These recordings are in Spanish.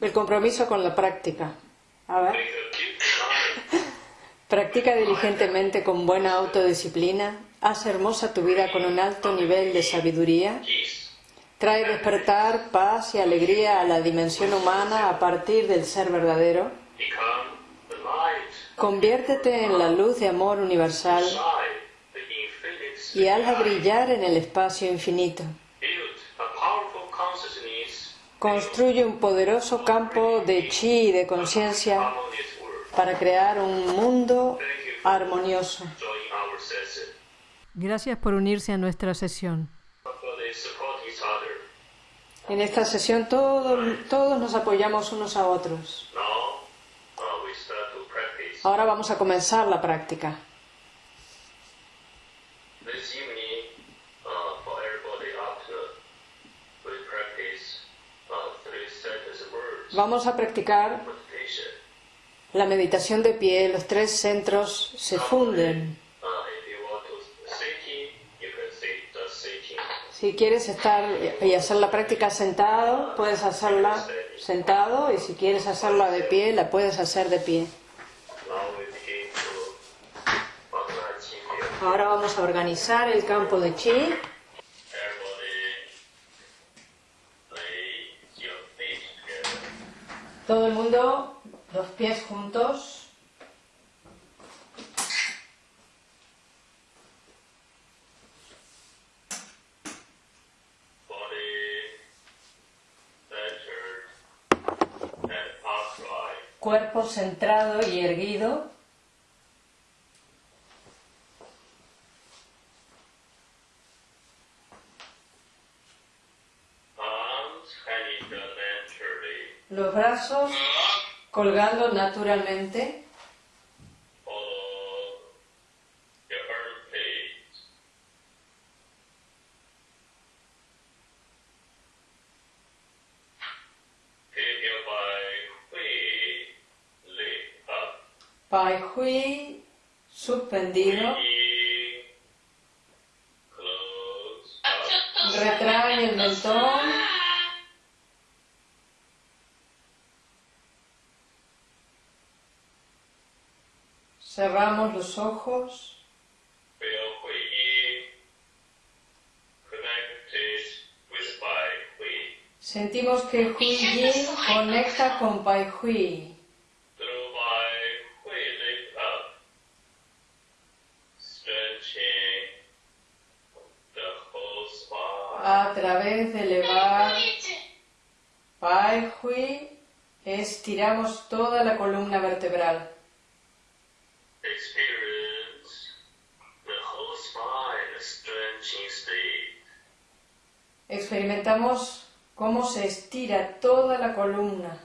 el compromiso con la práctica. A ver. Practica diligentemente con buena autodisciplina. Haz hermosa tu vida con un alto nivel de sabiduría. Trae despertar, paz y alegría a la dimensión humana a partir del ser verdadero. Conviértete en la luz de amor universal y hazla brillar en el espacio infinito. Construye un poderoso campo de chi y de conciencia para crear un mundo armonioso. Gracias por unirse a nuestra sesión. En esta sesión todos, todos nos apoyamos unos a otros. Ahora vamos a comenzar la práctica. Vamos a practicar la meditación de pie. Los tres centros se funden. Si quieres estar y hacer la práctica sentado, puedes hacerla sentado y si quieres hacerla de pie, la puedes hacer de pie. Ahora vamos a organizar el campo de chi. Todo el mundo, los pies juntos. Cuerpo centrado y erguido. Los brazos colgando naturalmente. Pai Hui suspendido. Cerramos los ojos. Sentimos que Hui Yin conecta con Pai Hui. A través de elevar Pai Hui, estiramos toda la columna vertebral. Experimentamos cómo se estira toda la columna.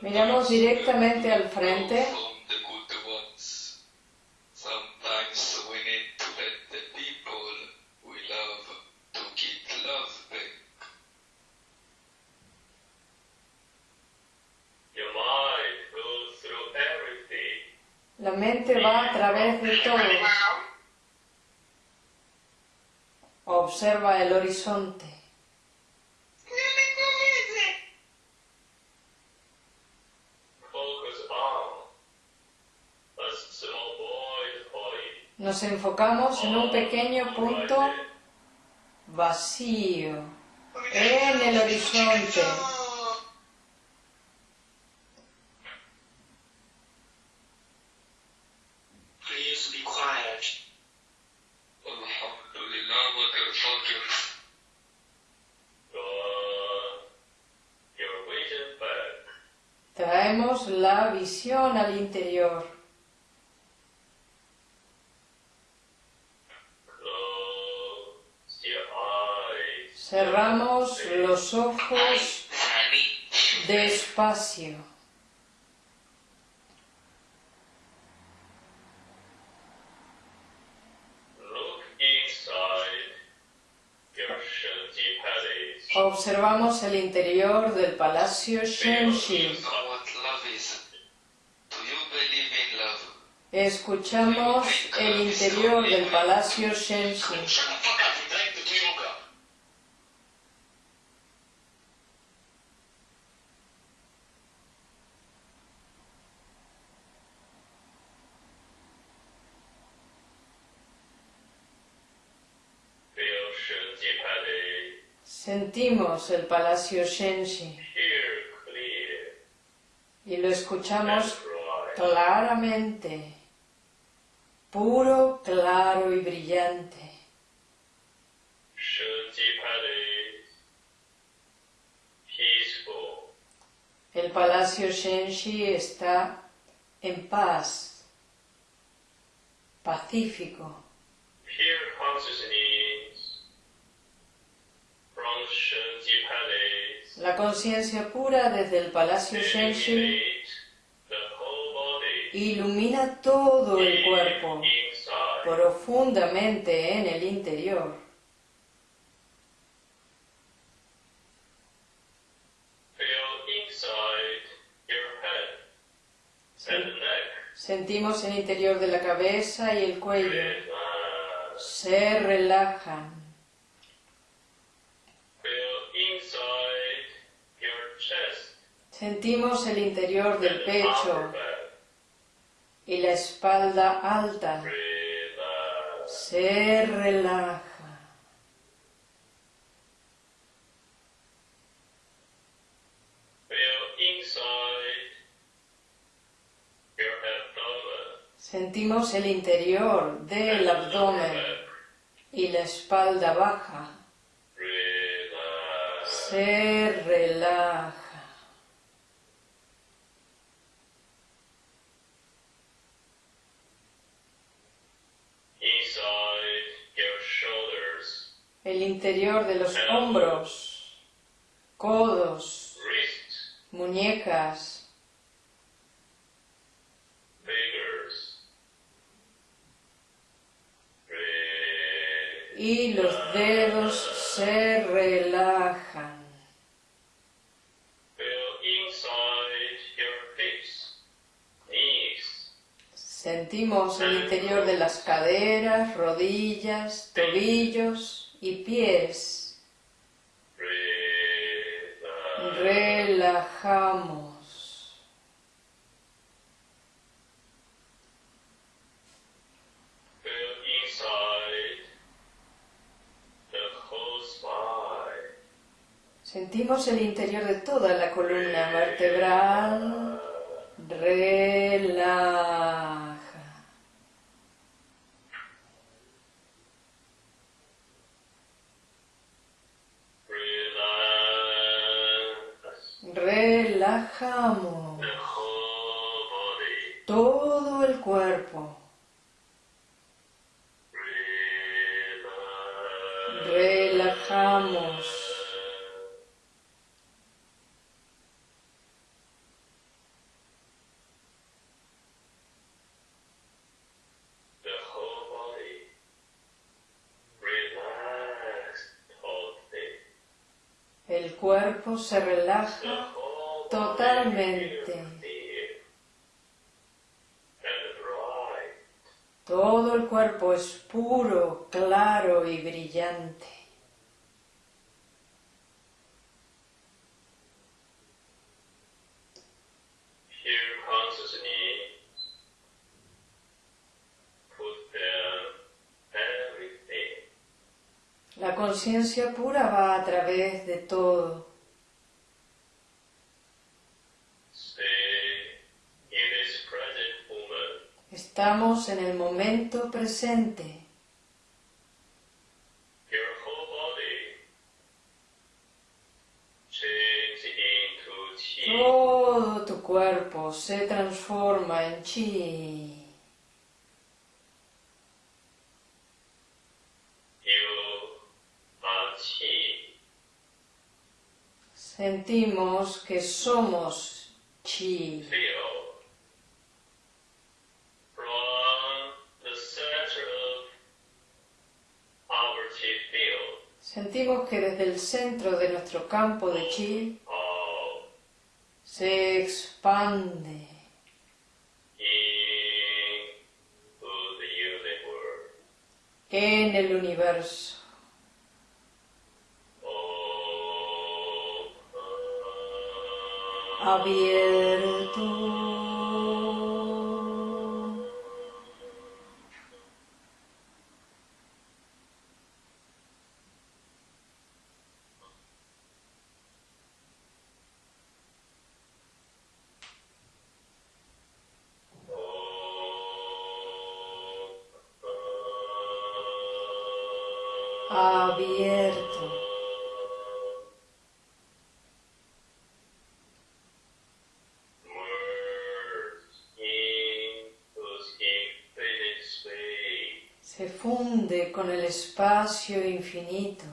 Miramos directamente al frente. La mente va a través de todo. Observa el Nos enfocamos en un pequeño punto vacío en el horizonte. Observamos el interior del Palacio Shenxi. Escuchamos el interior del Palacio Shenxi. El Palacio Shenshi y lo escuchamos claramente, puro, claro y brillante. El Palacio Shenshi está en paz, pacífico. La conciencia pura desde el Palacio Shenshi ilumina todo el cuerpo profundamente en el interior. Sentimos el interior de la cabeza y el cuello. Se relajan. Sentimos el interior del pecho y la espalda alta. Se relaja. Sentimos el interior del abdomen y la espalda baja. Se relaja. El interior de los hombros, codos, muñecas, y los dedos se relajan. Sentimos el interior de las caderas, rodillas, tobillos y pies. Relajamos. Sentimos el interior de toda la columna vertebral. Relaja. Relajamos todo el cuerpo. Relajamos. El cuerpo se relaja Totalmente. Todo el cuerpo es puro, claro y brillante. La conciencia pura va a través de todo. Estamos en el momento presente. Todo tu cuerpo se transforma en chi. Sentimos que somos chi. Sentimos que desde el centro de nuestro campo de chi se expande en el universo. Abierto. Con el espacio infinito.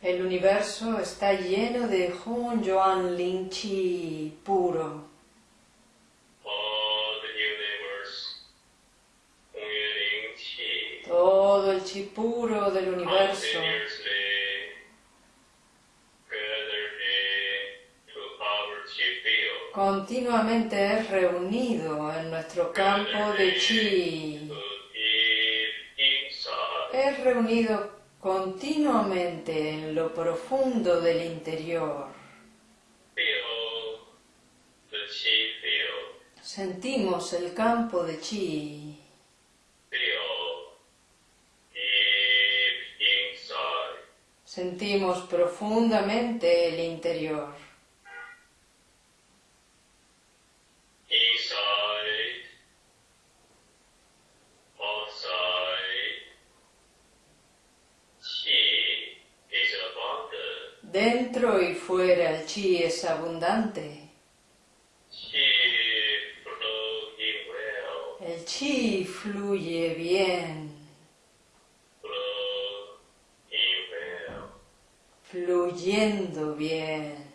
El universo está lleno de Hun Yuan Ling Chi puro. Todo el chi puro del universo continuamente es reunido en nuestro campo de chi. Es reunido continuamente en lo profundo del interior. Sentimos el campo de chi. Sentimos profundamente el interior. Inside. Outside. Chi is abundant. Dentro y fuera el chi es abundante. El chi fluye bien, fluyendo bien.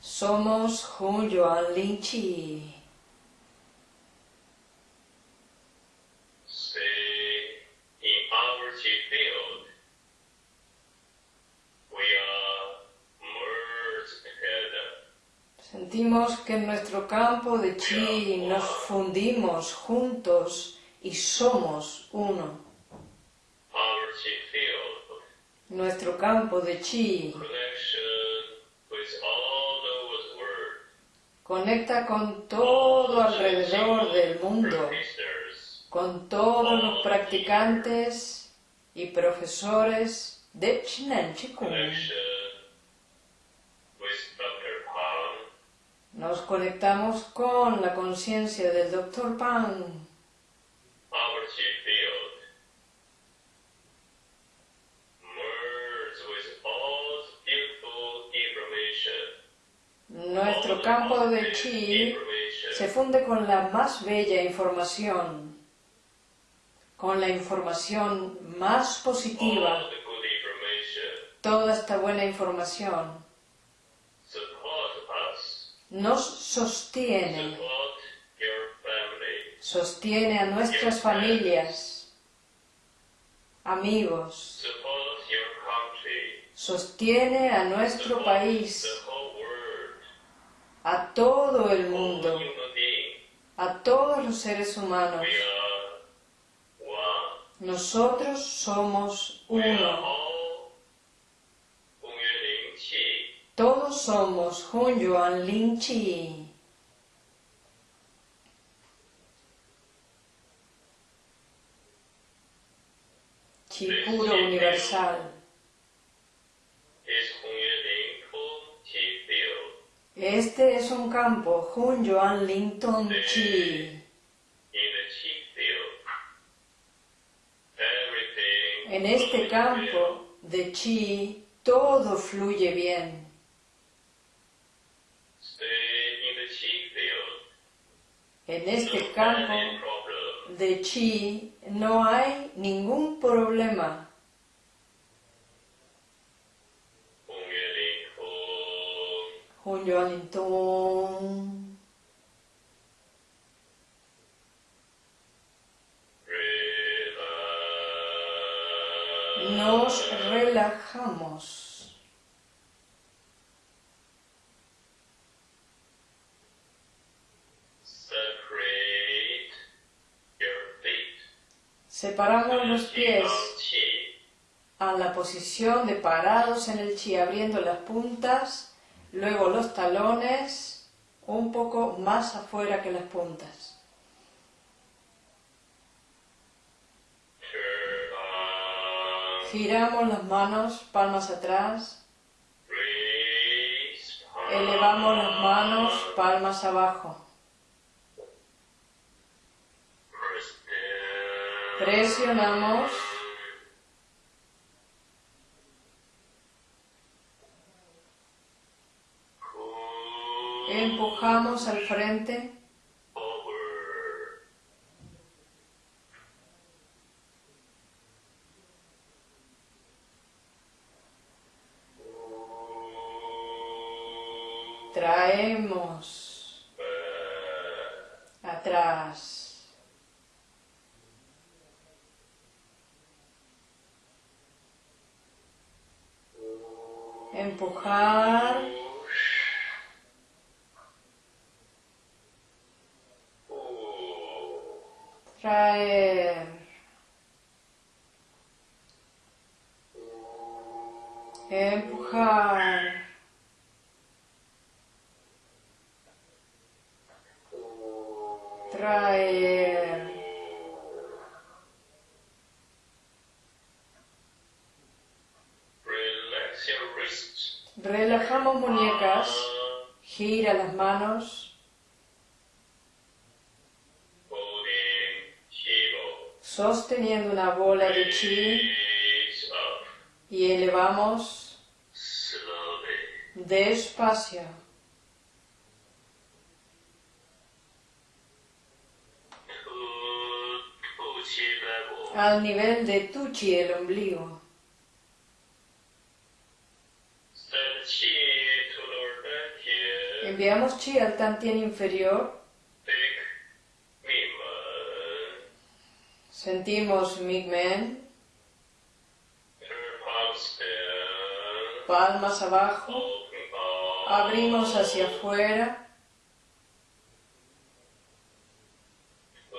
Somos Hun Yuan Ling Chi. Que en nuestro campo de chi nos fundimos juntos y somos uno. Nuestro campo de chi conecta con todo alrededor del mundo, con todos los practicantes y profesores de Chinen Chikung. Nos conectamos con la conciencia del Dr. Pan. Nuestro campo de chi se funde con la más bella información, con la información más positiva, toda esta buena información nos sostiene, sostiene a nuestras familias, amigos, sostiene a nuestro país, a todo el mundo, a todos los seres humanos. Nosotros somos uno. Todos somos Hun Yuan Ling Chi. Chi puro universal. Este es un campo Hun Yuan Ling Tong Chi. En este campo de Chi todo fluye bien. En este campo de chi no hay ningún problema. Yue Ling Hong. Hun Yuan Ling Tung. Relax. Nos relajamos. Separate your feet. Separamos los pies a la posición de parados en el chi, abriendo las puntas, luego los talones un poco más afuera que las puntas. Giramos las manos, palmas atrás, elevamos las manos, palmas abajo. Presionamos, empujamos al frente, traemos atrás. Empujar, traer, empujar, traer, Relax your wrists. Relajamos muñecas, gira las manos, sosteniendo una bola de chi y elevamos despacio. Al nivel de tu chi, el ombligo. Enviamos chi al tantien inferior, sentimos Migmen, palmas abajo, abrimos hacia afuera, To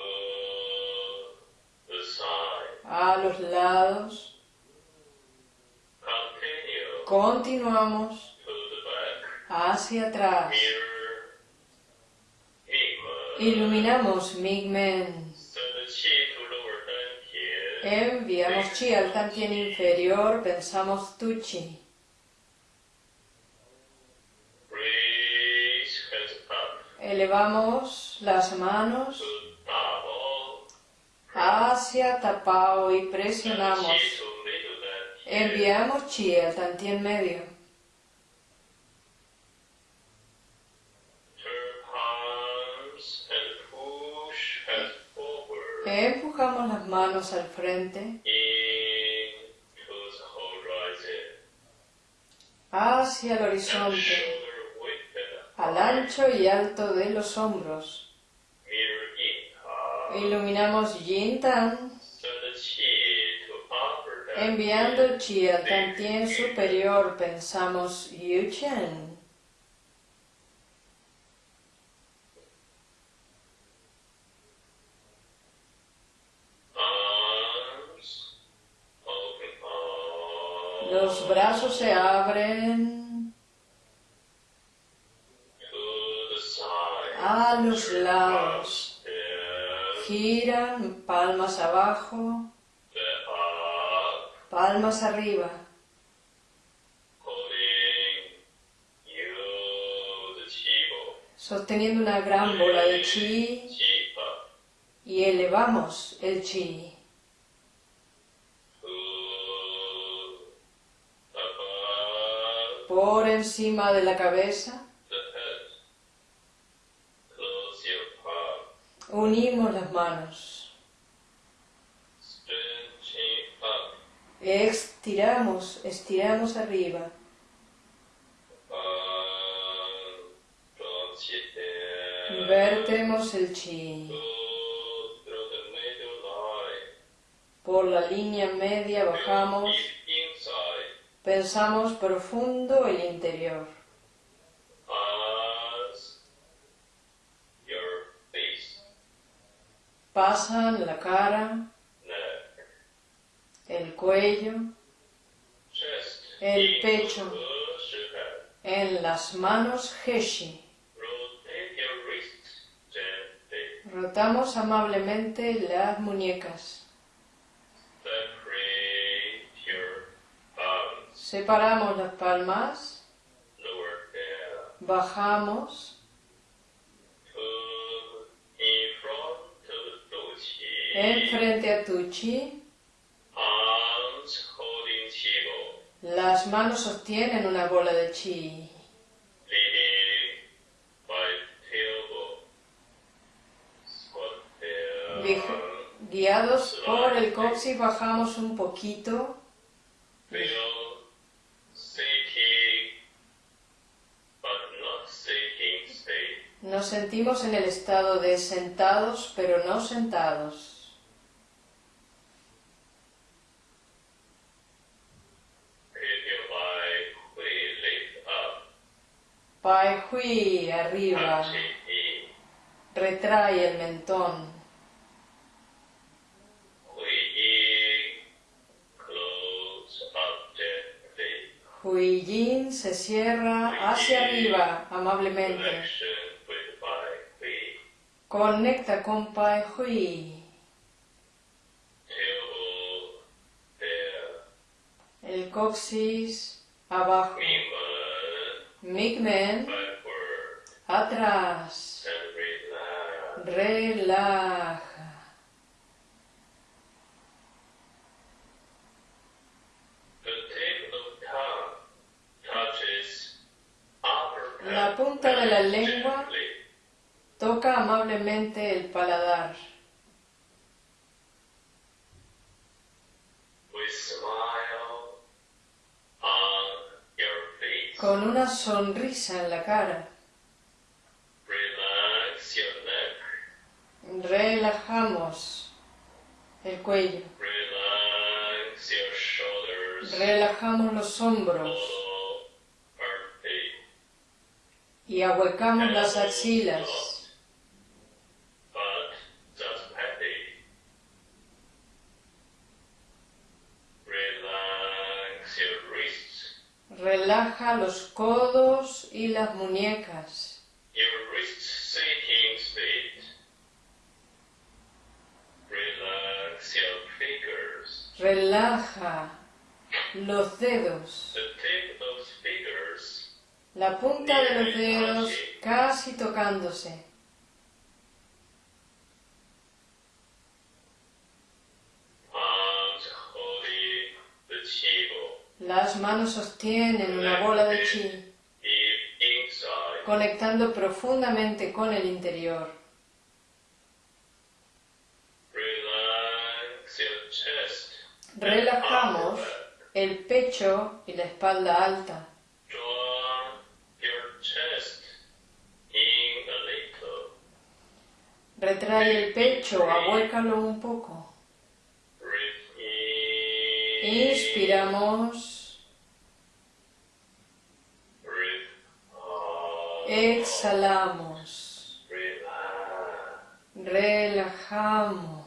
the side. a los lados, Continue continuamos to the back. Hacia atrás, iluminamos Migmen, enviamos chi al tantien inferior, pensamos tu chi, Raise hands up. elevamos las manos hacia tapao y presionamos. Enviamos chi al tantien medio. Empujamos las manos al frente, hacia el horizonte, al ancho y alto de los hombros. Iluminamos Yin Tan, enviando el chi al tantien superior, pensamos Yu Chen. Los brazos se abren. A los lados, giran palmas abajo, palmas arriba. sosteniendo una gran bola de chi. Y elevamos el chi por encima de la cabeza. Unimos las manos. Estiramos, estiramos arriba. Vertemos el chi por la línea media bajamos Pensamos profundo el interior. Pasan la cara, el cuello, el pecho, en las manos Heshi. Rotamos amablemente las muñecas. Separamos las palmas, bajamos, enfrente a tu chi, las manos sostienen una bola de chi. Guiados por el coxis bajamos un poquito, nos sentimos en el estado de sentados pero no sentados. Pai Hui arriba, in. retrae el mentón. Hui Yin se cierra hacia arriba amablemente. Conecta con Pai Hui. El coxis abajo. Migmen atrás. Relaja. La punta de la lengua. Toca amablemente el paladar. Con una sonrisa en la cara. Relajamos el cuello. Relajamos los hombros. Y ahuecamos las axilas. But just happy. Relax your wrists. Relaja los codos y las muñecas. Your wrist sitting state. Relax your fingers. Relaja los dedos. The tip of fingers La punta de los dedos casi tocándose. Las manos sostienen una bola de chi, inside. conectando profundamente con el interior. Relajamos el pecho y la espalda alta. Retrae el pecho, ahuécalo un poco. Inspiramos, exhalamos, relajamos.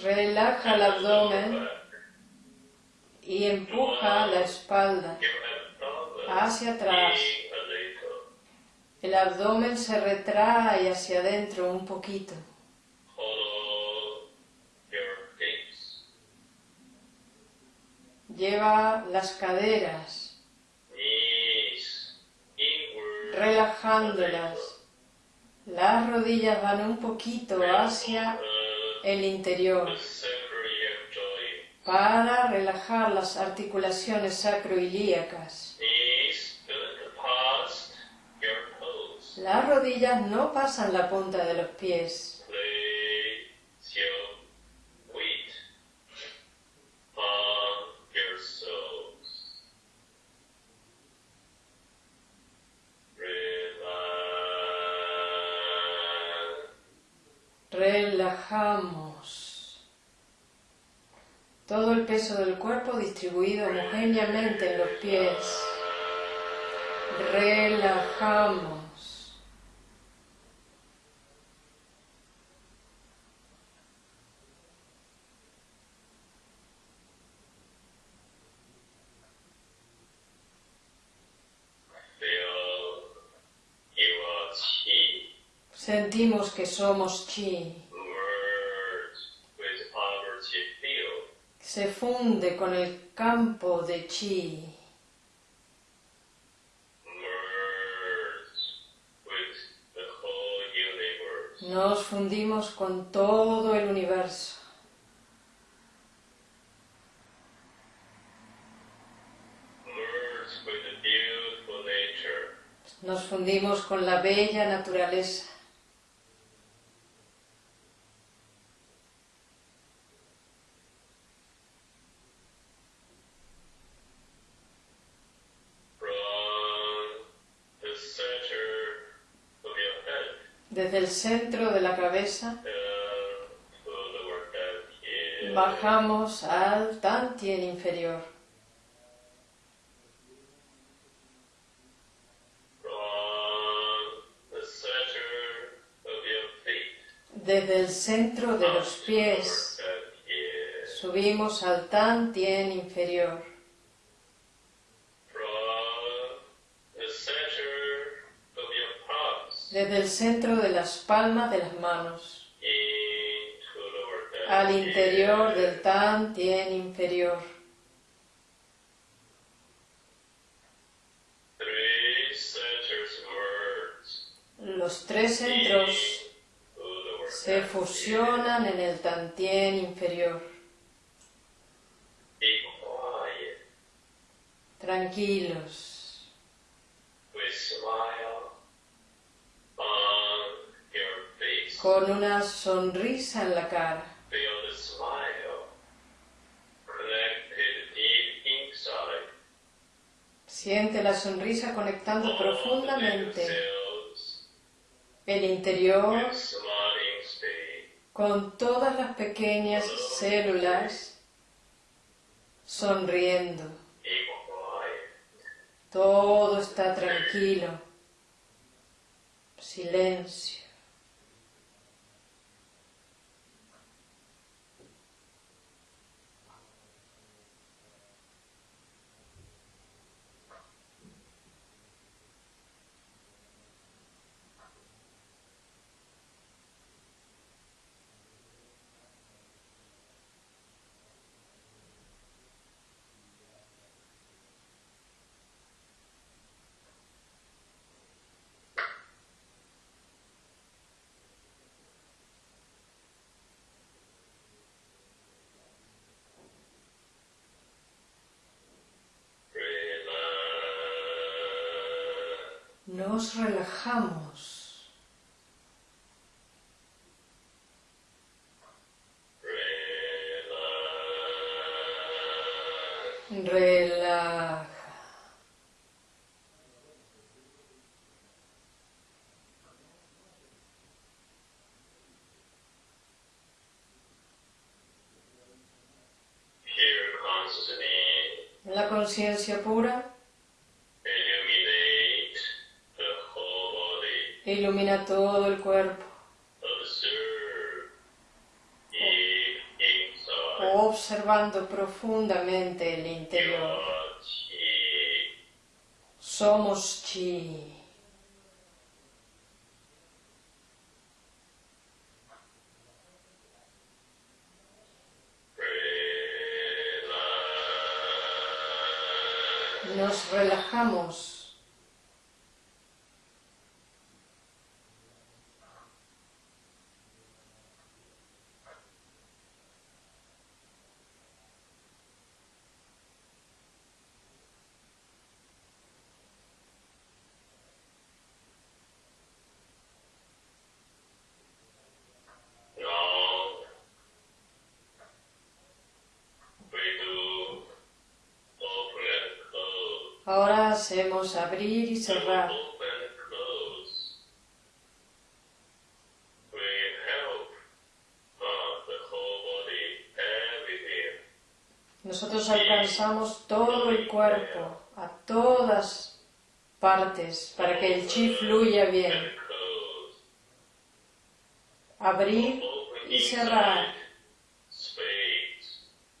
Relaja el abdomen y empuja la espalda hacia atrás. El abdomen se retrae hacia adentro un poquito. Lleva las caderas, relajándolas. Las rodillas van un poquito hacia el interior para relajar las articulaciones toes. Las rodillas no pasan la punta de los pies. Todo el peso del cuerpo distribuido homogéneamente en los pies. Relajamos. Sentimos que somos chi. Se funde con el campo de chi. Nos fundimos con todo el universo. Nos fundimos con la bella naturaleza. Centro de la cabeza here. bajamos al Tantien inferior. Desde el centro de los pies subimos al Tantien inferior. From the center of your palms Desde el centro de las palmas de las manos al interior del inferior. Three centers merge Los tres centros se fusionan en el Tantien inferior. Tranquilos, con una sonrisa en la cara. Siente la sonrisa conectando profundamente el interior con todas las pequeñas células sonriendo. Todo está tranquilo. Silencio. Nos relajamos. Relaja. La conciencia pura ilumina todo el cuerpo. Observando profundamente el interior. Somos chi. Nos relajamos. hacemos abrir y cerrar. Nosotros alcanzamos todo el cuerpo, a todas partes, para que el chi fluya bien. Abrir y cerrar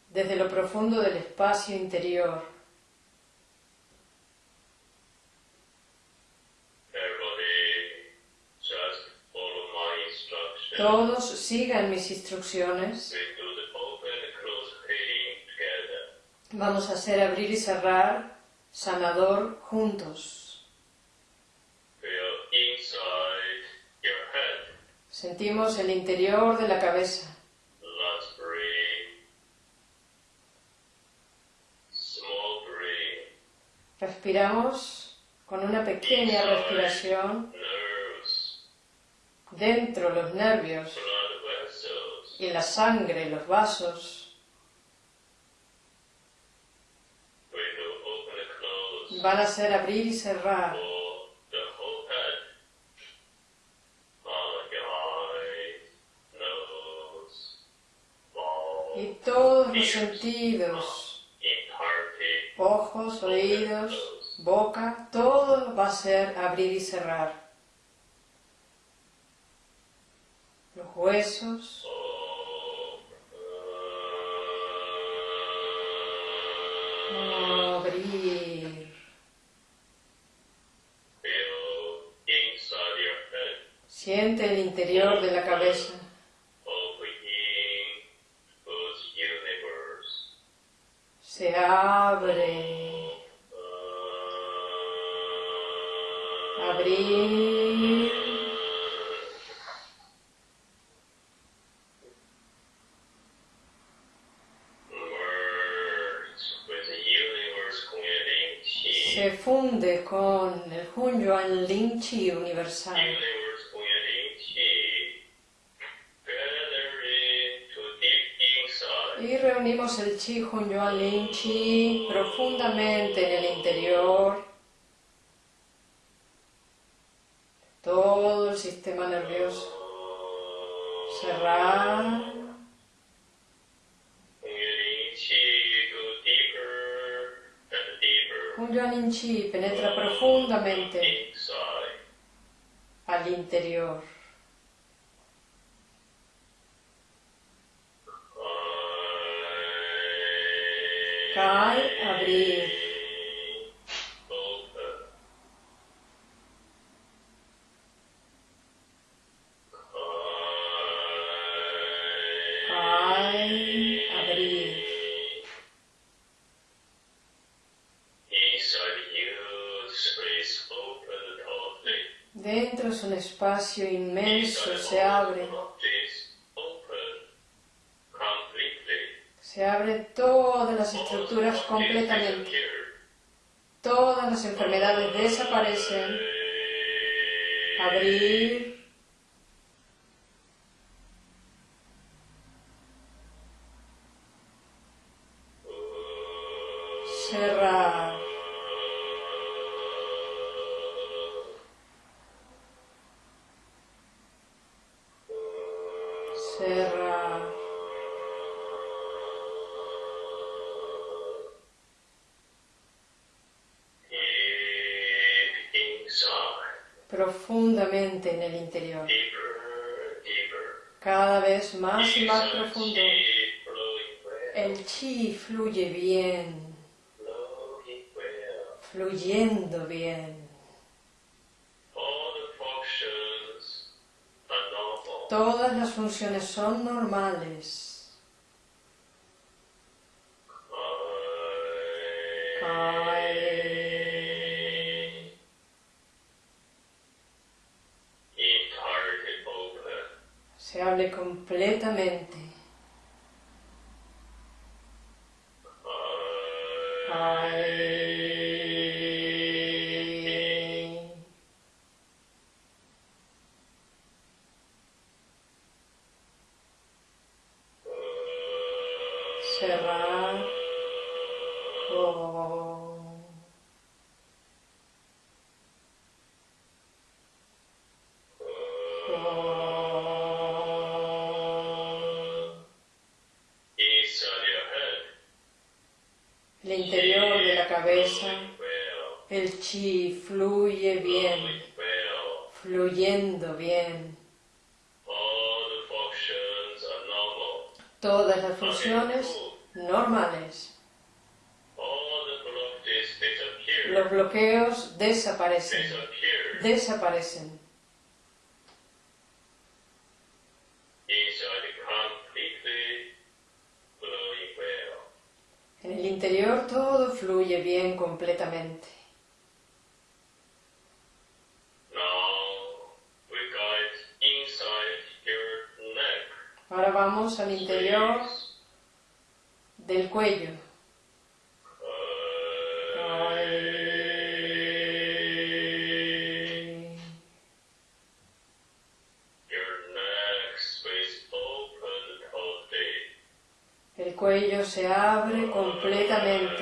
desde lo profundo del espacio interior. Todos sigan mis instrucciones. Together. Vamos a hacer abrir y cerrar sanador juntos. Sentimos el interior de la cabeza. Respiramos con una pequeña respiración. Dentro los nervios y la sangre, los vasos. Van a ser abrir y cerrar. Y todos los sentidos, ojos, oídos, boca, todo va a ser abrir y cerrar. Huesos, abrir. Your head, Siente el interior de la cabeza. Se abre. Abrir. Merge with the universe creating chi. Se funde con el Hunyuan Lin Chi universal. Y reunimos el Chi Hunyuan Lin Chi profundamente en el interior. Todo el sistema nervioso. Cerrar. Deeper. Hunyuan Lin Chi penetra profundamente Inside. al interior. Kai, abrir. Espacio inmenso, se abre. Se abre todas las estructuras completamente. Todas las enfermedades desaparecen. Abrir. Fluyendo bien. Todas las funciones son normales. Cerrar. Oh. Oh. Inside your head, cabeza, el chi fluye bien, flowing well. fluyendo bien. All the functions are normal. Todas las funciones normales. Los bloqueos desaparecen, desaparecen. En el interior todo fluye bien completamente. Ahora vamos al interior del cuello. El cuello se abre completamente.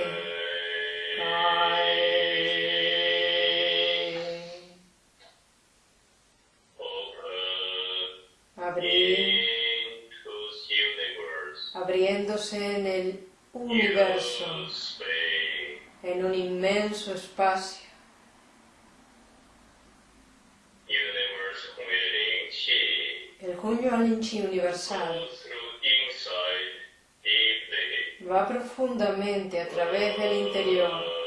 Chi. El Junyo Alinchi universal va profundamente a través del interior.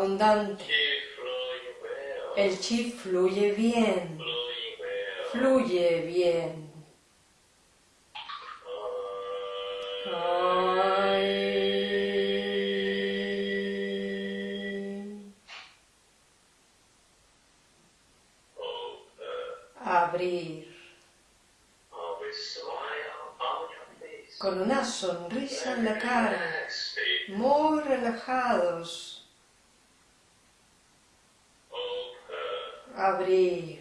Abundante. El chi fluye bien. Fluye bien. Ay. Abrir. Face. Con una sonrisa en la cara. Muy relajados. Abrir.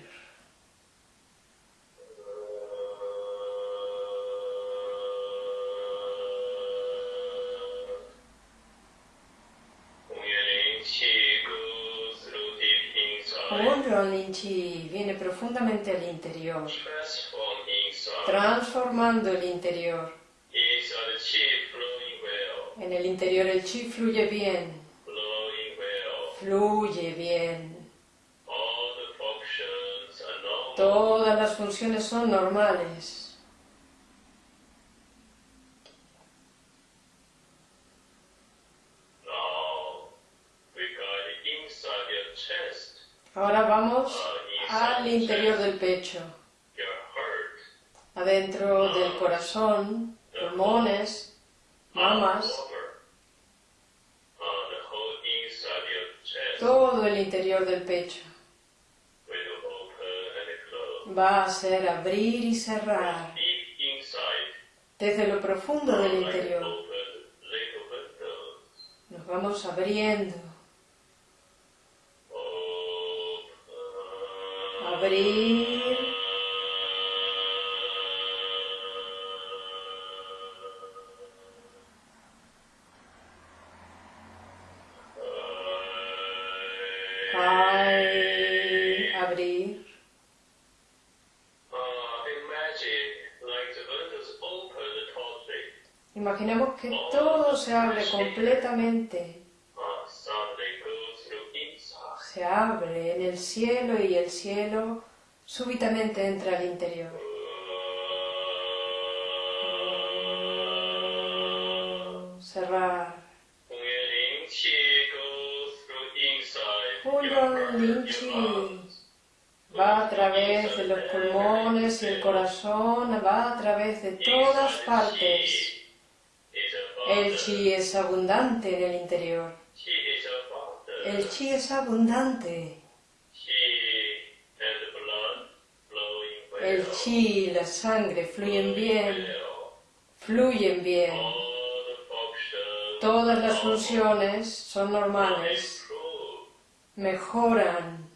Un Rolling Chi viene profundamente al interior, transformando el interior. En el interior el chi fluye bien, fluye bien. Todas las funciones son normales. Ahora vamos al interior del pecho, adentro del corazón, pulmones, mamas, todo el interior del pecho. Va a ser abrir y cerrar desde lo profundo del interior. Nos vamos abriendo, abrir, completamente. Se abre en el cielo y el cielo súbitamente entra al interior. Cerrar. Wheeling chi goes through inside Huyon your heart, Lin your Chi lungs. va a través de los pulmones y el corazón, va a través de todas partes. El chi es abundante en el interior. El chi es abundante. El chi y la sangre fluyen bien, fluyen bien. Todas las funciones son normales, mejoran.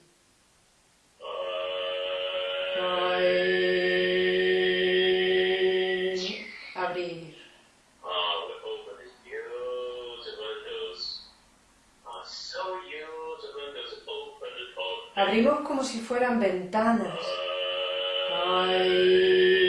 Ay. Abrimos como si fueran ventanas. Ay.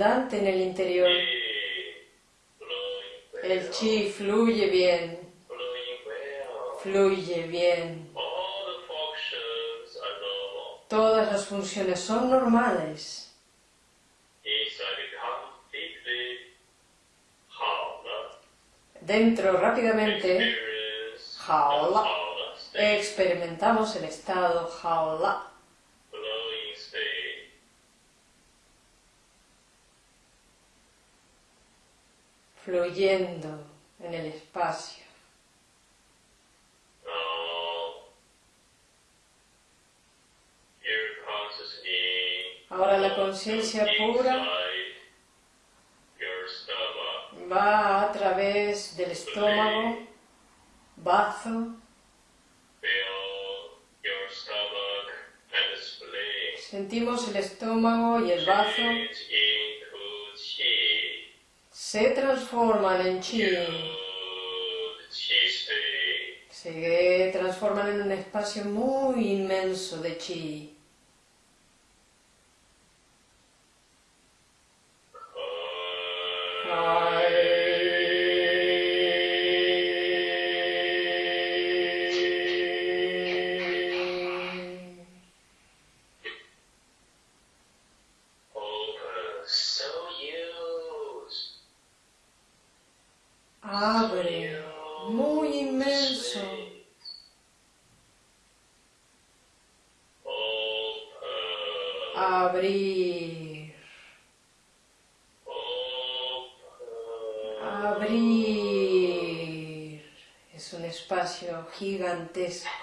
abundante en el interior. El chi fluye bien, fluye bien. Todas las funciones son normales. Dentro rápidamente, jaola, experimentamos el estado jaola. Fluyendo en el espacio. Ahora la conciencia pura va a través del estómago, bazo, sentimos el estómago y el bazo. Se transforman en chi, se transforman en un espacio muy inmenso de chi. Espacio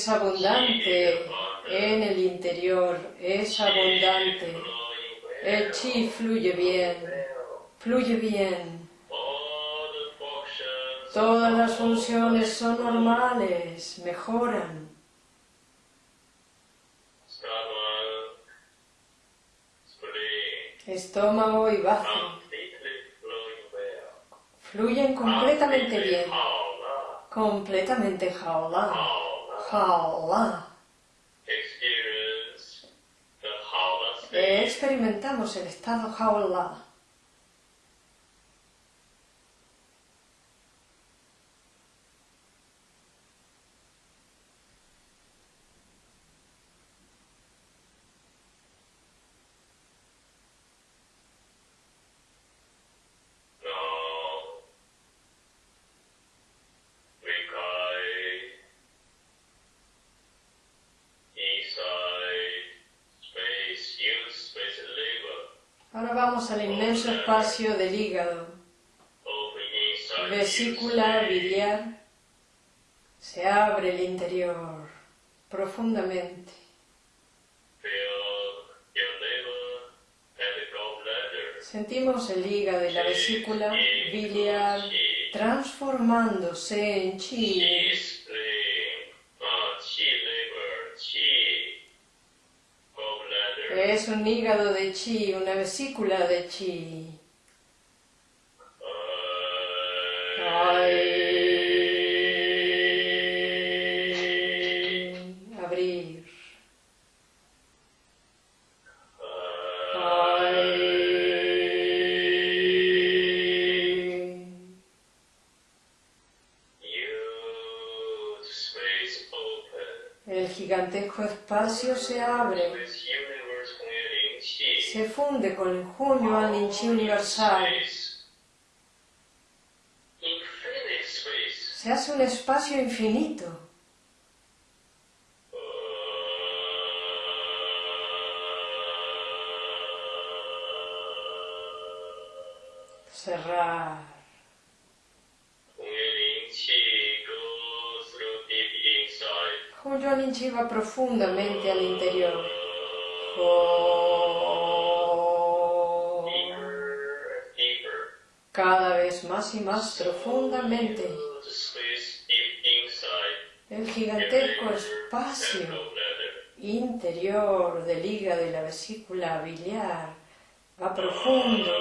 es abundante en el interior, es abundante. El chi fluye bien, fluye bien. Todas las funciones son normales, mejoran. Estómago y bazo fluyen completamente bien, completamente jaola, love. jaola. Experience the. Experimentamos el estado jaola. Al inmenso espacio del hígado. Vesícula biliar. Se abre el interior profundamente. Sentimos el hígado y la vesícula biliar transformándose en chi Crees un hígado de chi, una vesícula de chi. Ay. Abrir. El gigantesco espacio se abre, se funde con il cuneo all'inci universale. Se hace un espacio infinito. Cerrar. Como yo va profundamente al interior. Oh. Cada vez más y más profundamente. El gigantesco espacio interior del hígado y la vesícula biliar va profundo.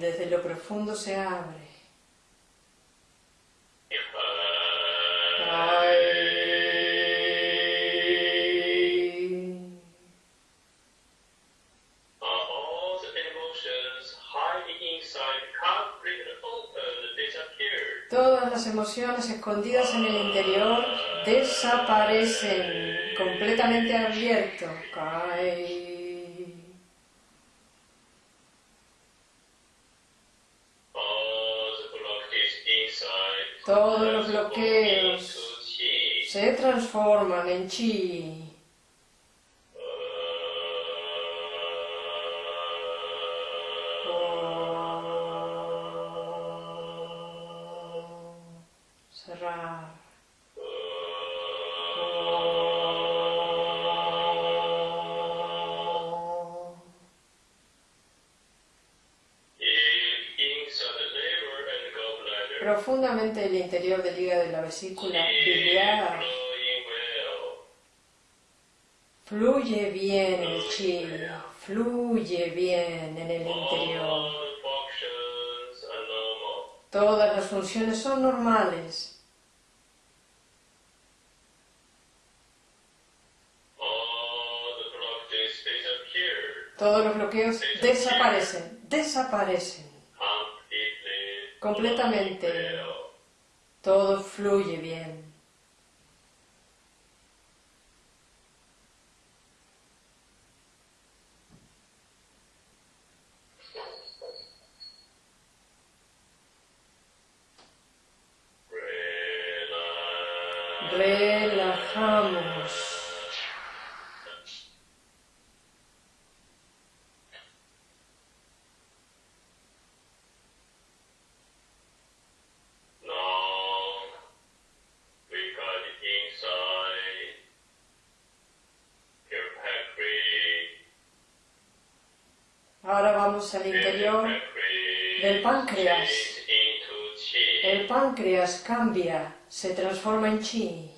Desde lo profundo se abre. Las emociones escondidas en el interior desaparecen completamente abierto. Todos los bloqueos se transforman en chi. Profundamente el interior del hígado y la vesícula biliar. Fluye bien el chi, fluye bien en el interior. Todas las funciones son normales. Todos los bloqueos desaparecen, desaparecen. Completamente. Todo fluye bien. Al interior del páncreas. El páncreas cambia, se transforma en chi.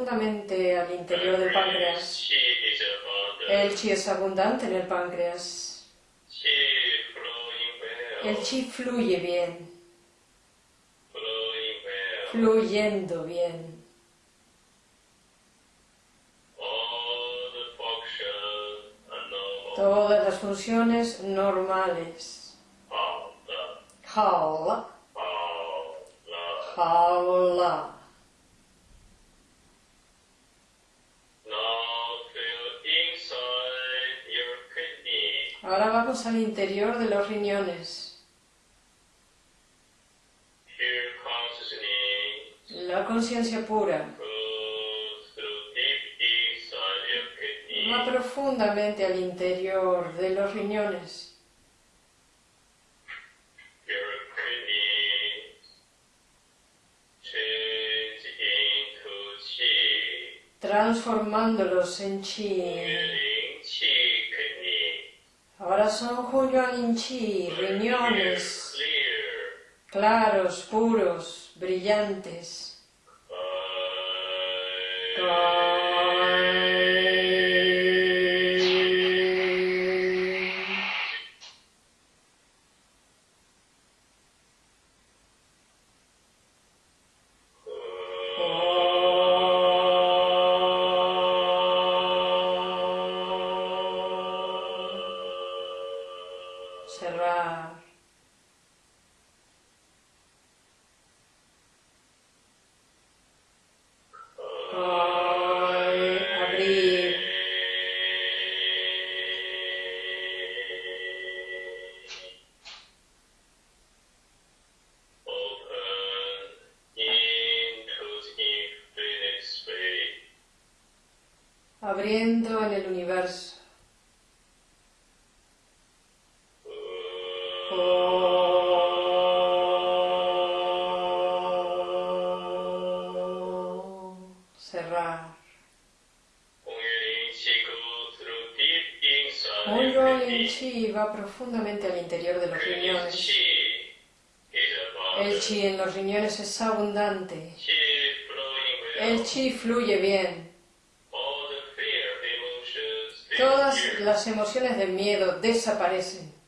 Profundamente al interior del páncreas. El chi es abundante en el páncreas. El chi fluye bien, fluyendo bien. Todas las funciones normales. Jaula, jaula. Ahora vamos al interior de los riñones. La conciencia pura va profundamente al interior de los riñones. Transformándolos en chi. Ahora son Hunyuan Chi, riñones claros, puros, brillantes. Inside Un Rolling. Chi va profundamente al interior de los riñones. is El abundant. chi en los riñones es abundante. Chi flowing well. El chi fluye bien. Todas disappear. las emociones de miedo desaparecen.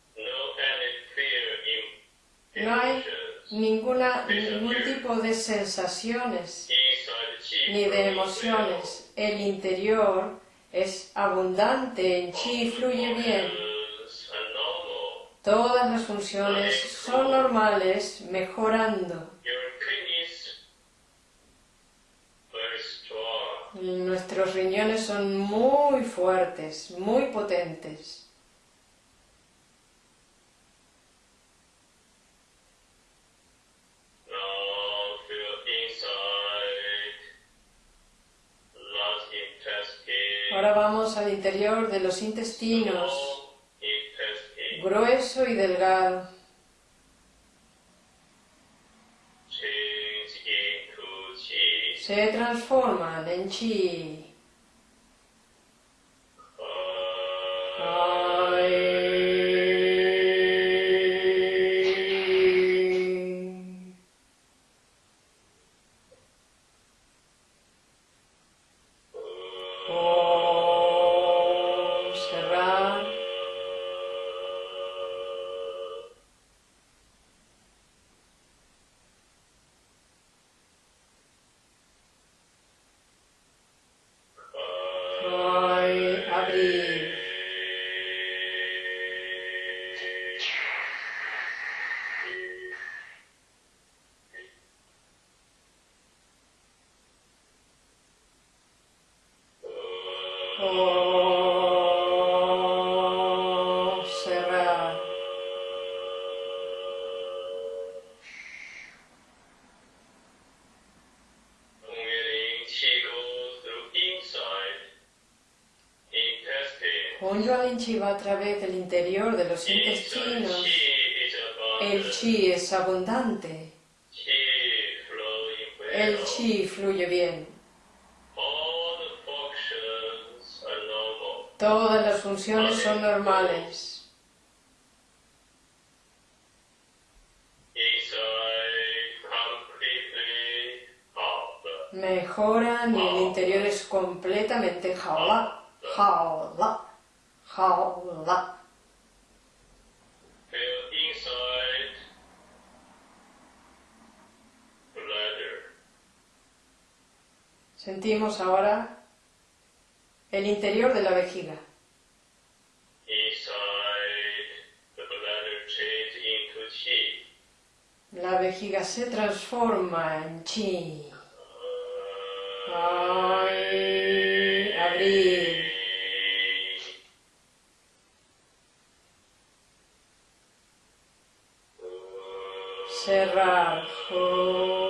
No hay ninguna, ningún tipo de sensaciones ni de emociones. El interior es abundante en chi fluye bien. Todas las funciones son normales, mejorando. Nuestros riñones son muy fuertes, muy potentes. Ahora vamos al interior de los intestinos, grueso y delgado. Se transforman en chi. Intestine. Hunyuan Chi va a través del interior de los intestinos. El chi es abundante. El chi fluye bien. Todas las funciones son normales. Mejoran y el interior es completamente jaula, jaula, inside bladder. Sentimos ahora el interior de la vejiga. La vejiga se transforma en chi. Ay, abrir. Cerrar. Ay.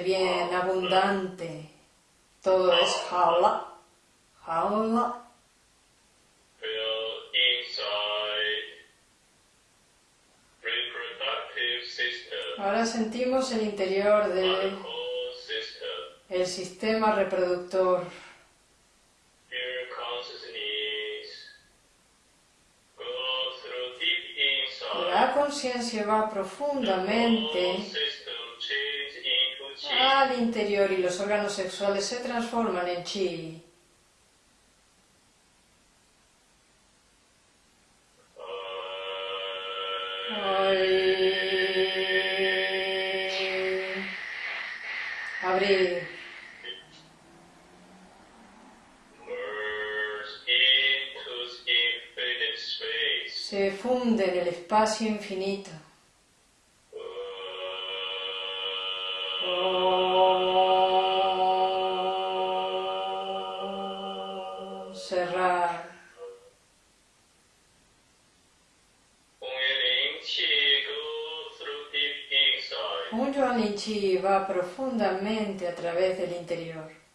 Bien, abundante. Todo es jaula. Jaula. System. Ahora sentimos el interior del el sistema reproductor. La conciencia va profundamente al interior y los órganos sexuales se transforman en chi. Abrir. Se funde en el espacio infinito. Profundamente a través del interior.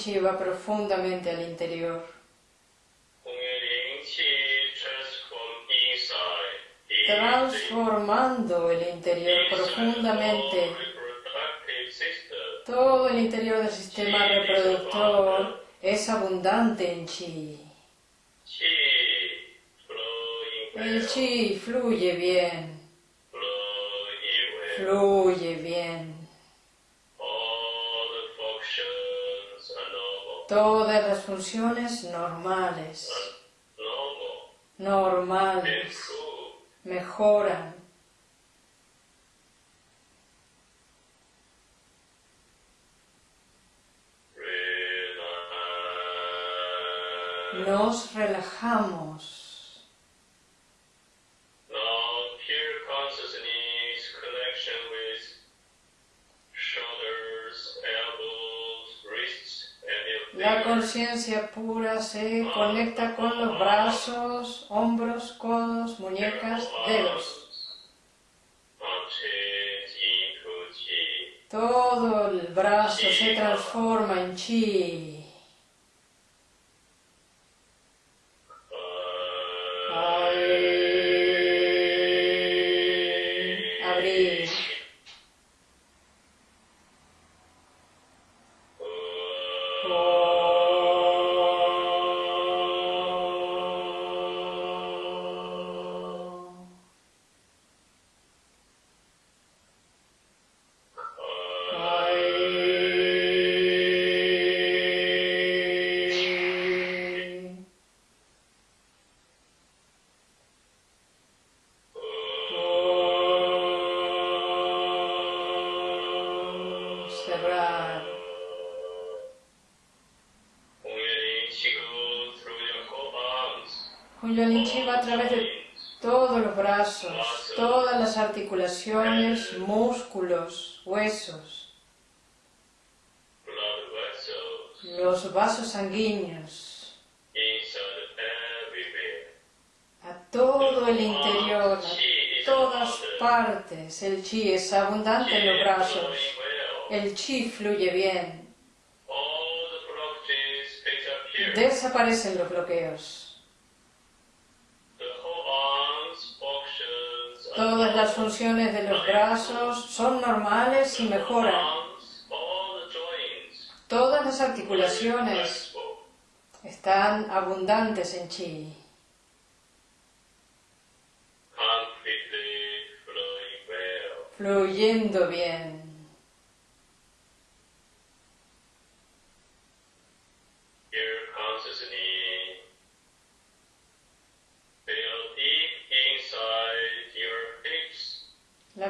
Va profundamente al interior. Transformando el interior profundamente. Todo el interior del sistema reproductor es abundante en chi. El chi fluye bien, fluye bien. Todas las funciones normales, Normal. normales, mejoran. Nos relajamos. La conciencia pura se conecta con los brazos, hombros, codos, muñecas, dedos. Todo el brazo se transforma en chi. Y mejoran. Todas las articulaciones están abundantes en chi. Fluyendo bien.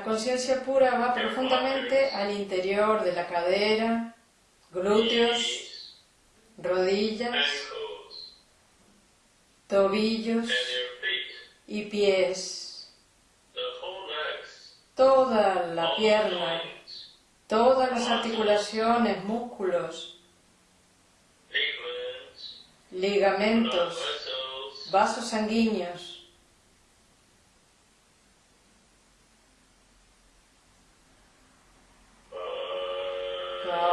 La conciencia pura va profundamente al interior de la cadera, glúteos, rodillas, tobillos y pies. Toda la pierna, todas las articulaciones, músculos, ligamentos, vasos sanguíneos. Ay,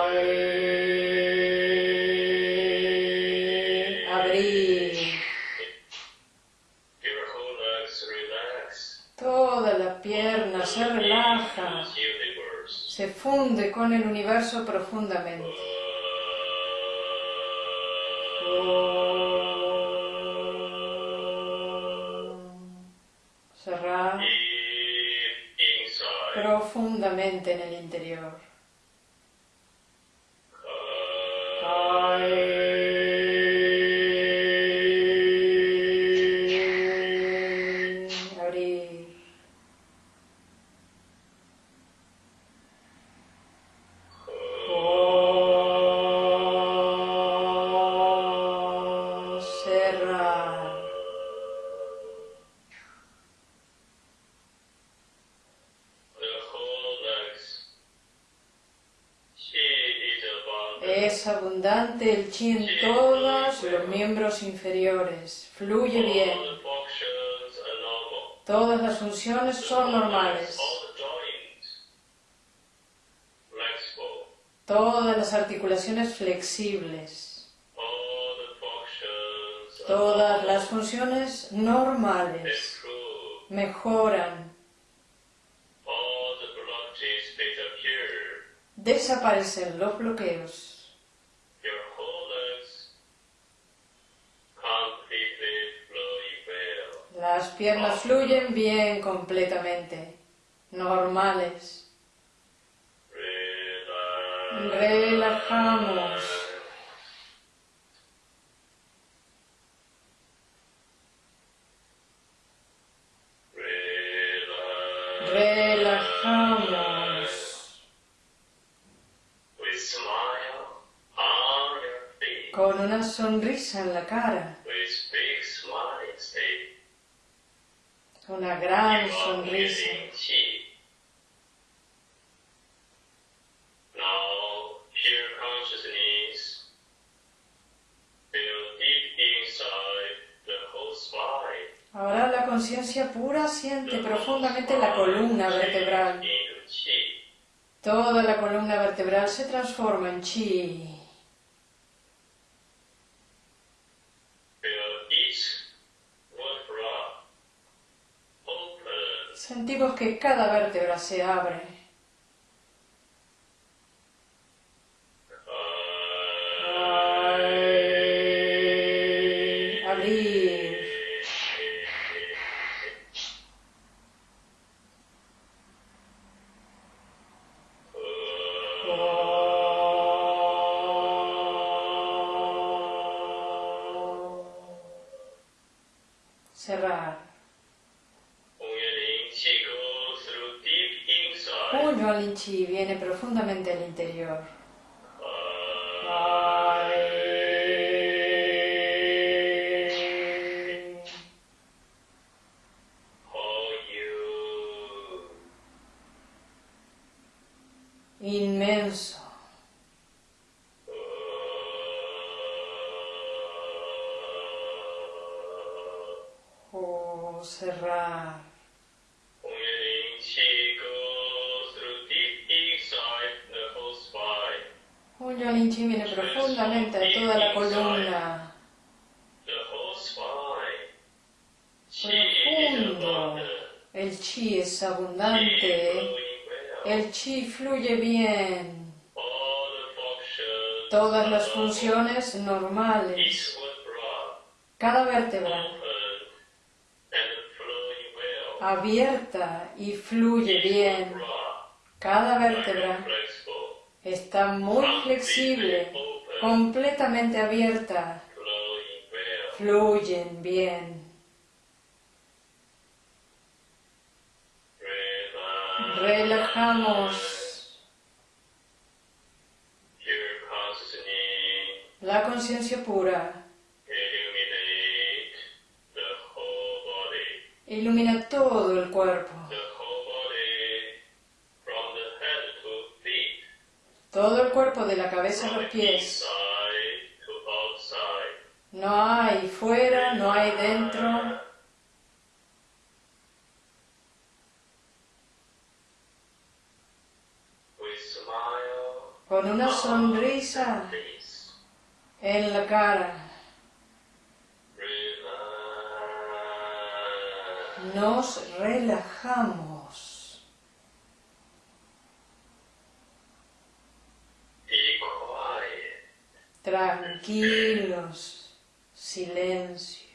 Abrir. Toda la pierna se relaja, se funde con el universo profundamente. Cerrar profundamente en el interior. Ay. Articulaciones flexibles. Todas las funciones normales. Mejoran. Desaparecen los bloqueos. Las piernas fluyen bien completamente. Normales. Relajamos. Relajamos. Con una sonrisa en la cara. Una gran sonrisa. breathing chi. Now, pure consciousness conciencia pura siente la columna vertebral. Toda la columna vertebral se transforma en chi. Sentimos que cada vértebra se abre. Abierta y fluye bien. Cada vértebra está muy flexible, completamente abierta. Fluyen bien. Relajamos la conciencia pura. Ilumina todo el cuerpo. Todo el cuerpo de la cabeza a los pies. No hay fuera, no hay dentro. Con una sonrisa en la cara. Nos relajamos. Tranquilos. Silencio.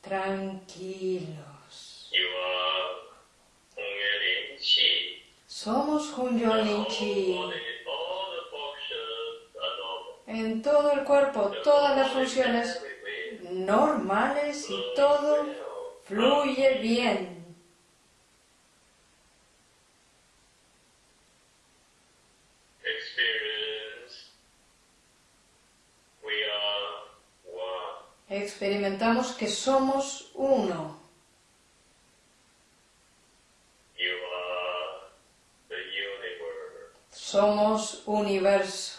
Tranquilos. Somos Hun Yuan Lin Chi. En todo el cuerpo, todas las funciones normales y todo fluye bien. Experimentamos que somos uno. Somos universo.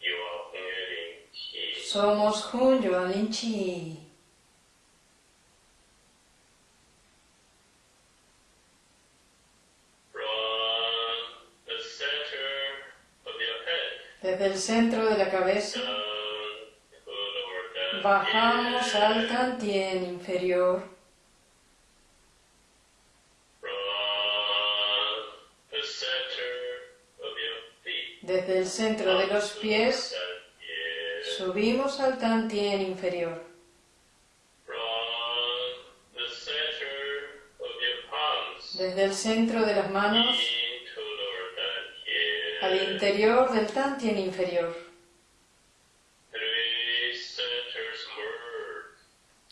You are Hongyan Chi. Somos Hun Yuan Chi. Desde el centro de la cabeza bajamos al Tantien inferior. Desde el centro de los pies. Subimos al Tantien inferior. Desde el centro de las manos al interior del Tantien inferior.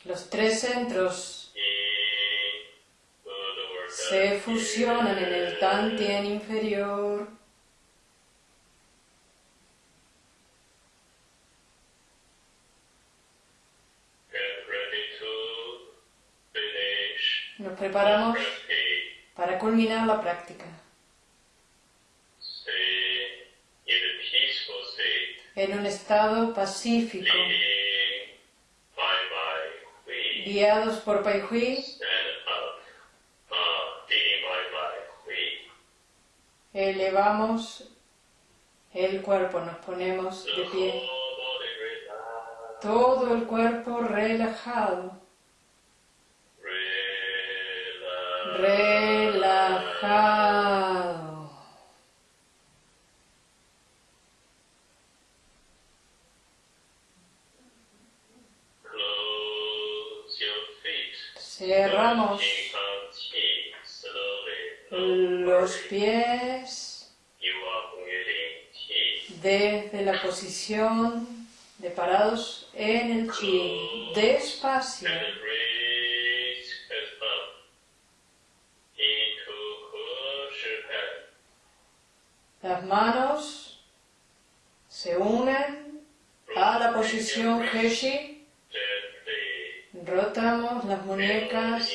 Los tres centros se fusionan en el. Tantien inferior. Preparamos para culminar la práctica. En un estado pacífico, guiados por Pai Hui, elevamos el cuerpo, nos ponemos de pie, todo el cuerpo relajado, relajado. Cerramos los pies desde la posición de parados en el chi, despacio. Las manos se unen a la posición Heshi. Rotamos las muñecas,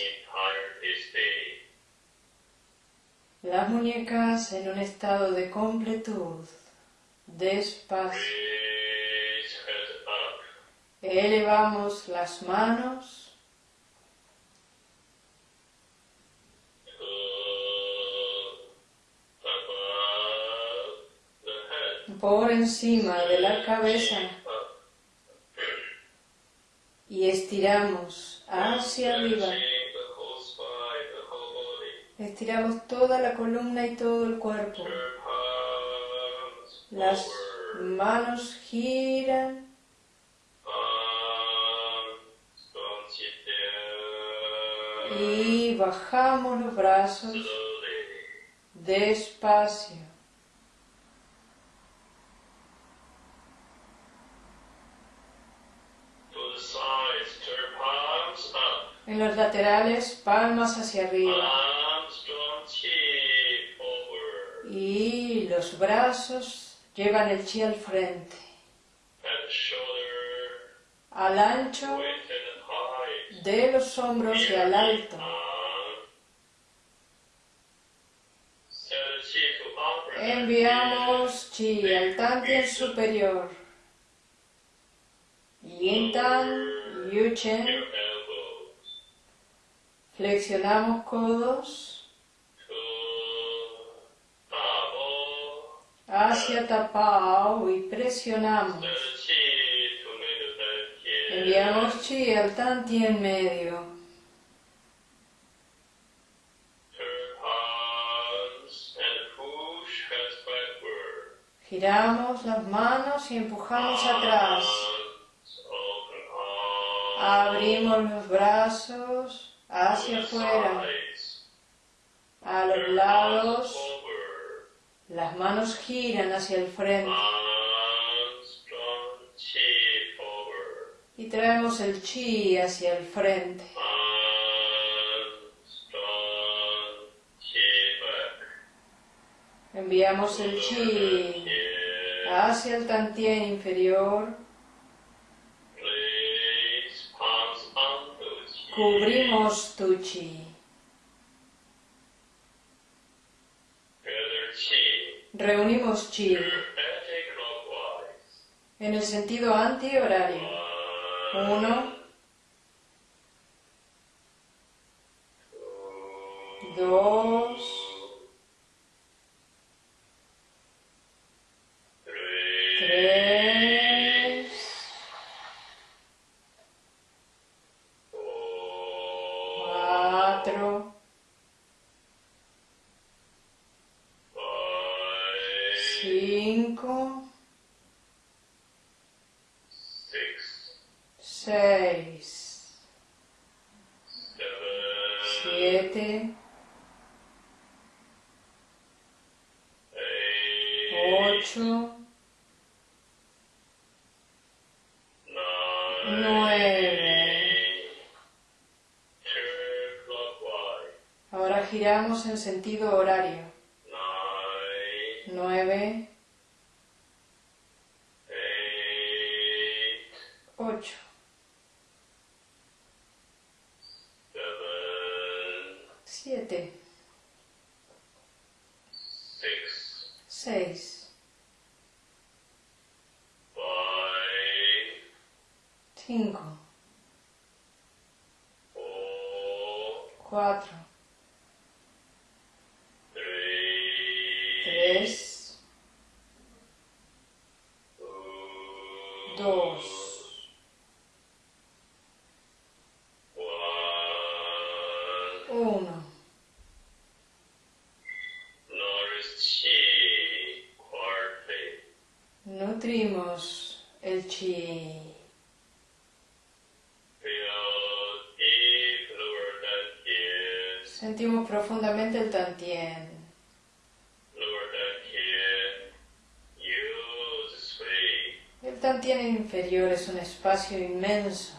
las muñecas en un estado de completud. Despacio. Elevamos las manos por encima de la cabeza y estiramos hacia arriba. Estiramos toda la columna y todo el cuerpo. Las manos giran y bajamos los brazos despacio. En los laterales, palmas hacia arriba. Y los brazos llevan el chi al frente. Al ancho de los hombros y al alto. Enviamos chi al tantien superior. Yin Tan, Yu Chen. Flexionamos codos hacia Tapao y presionamos. Enviamos chi al medio. Push hands backward. Giramos las manos y empujamos atrás. Abrimos los brazos hacia afuera, a los lados. Las manos giran hacia el frente y traemos el chi hacia el frente. Enviamos el chi hacia el tantien inferior. Cubrimos tu chi. Reunimos chi en el sentido antihorario. Uno, dos, siete, ocho, nueve. Ahora giramos en sentido horario. Nueve, profundamente el tantien. El tantien inferior es un espacio inmenso.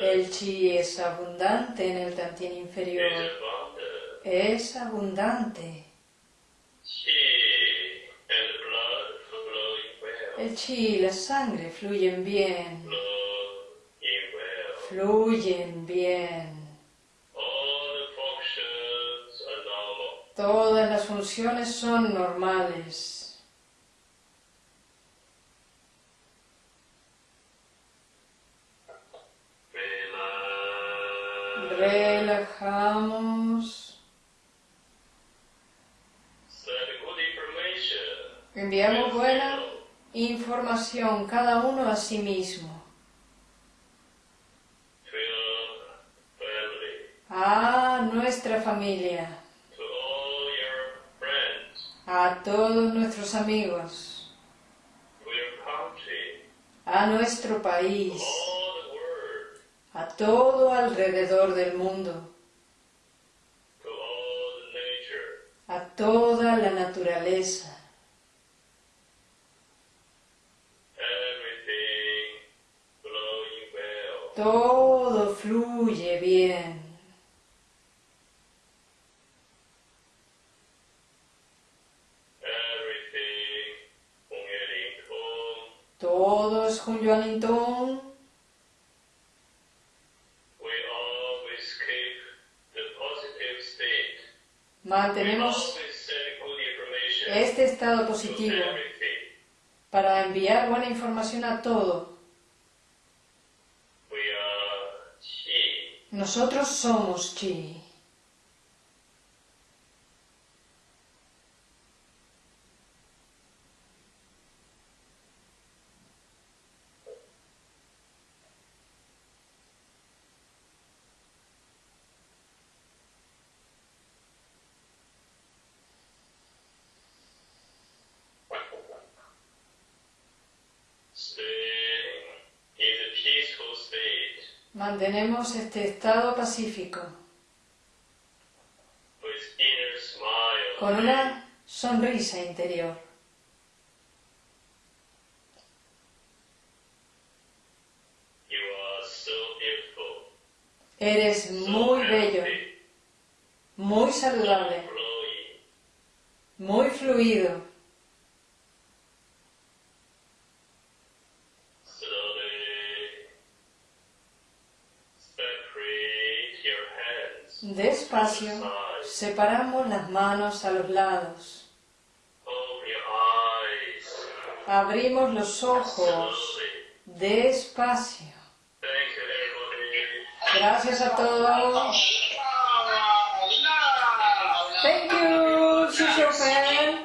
El chi es abundante en el tantien inferior. Es abundante. Chi and blood flowing well. El chi y la sangre fluyen bien. Fluyen bien. Todas las funciones son normales. Relajamos. Enviamos buena información cada uno a sí mismo. to your family, A nuestra familia. A todos nuestros amigos. A nuestro país. A todo alrededor del mundo. A toda la naturaleza. Todo fluye bien. Buena información a todo. Nosotros somos chi. Mantenemos este estado pacífico smile. con una sonrisa interior. Eres muy bello, muy saludable, muy fluido. Despacio separamos las manos a los lados. Abrimos los ojos despacio. Gracias a todos. Thank you.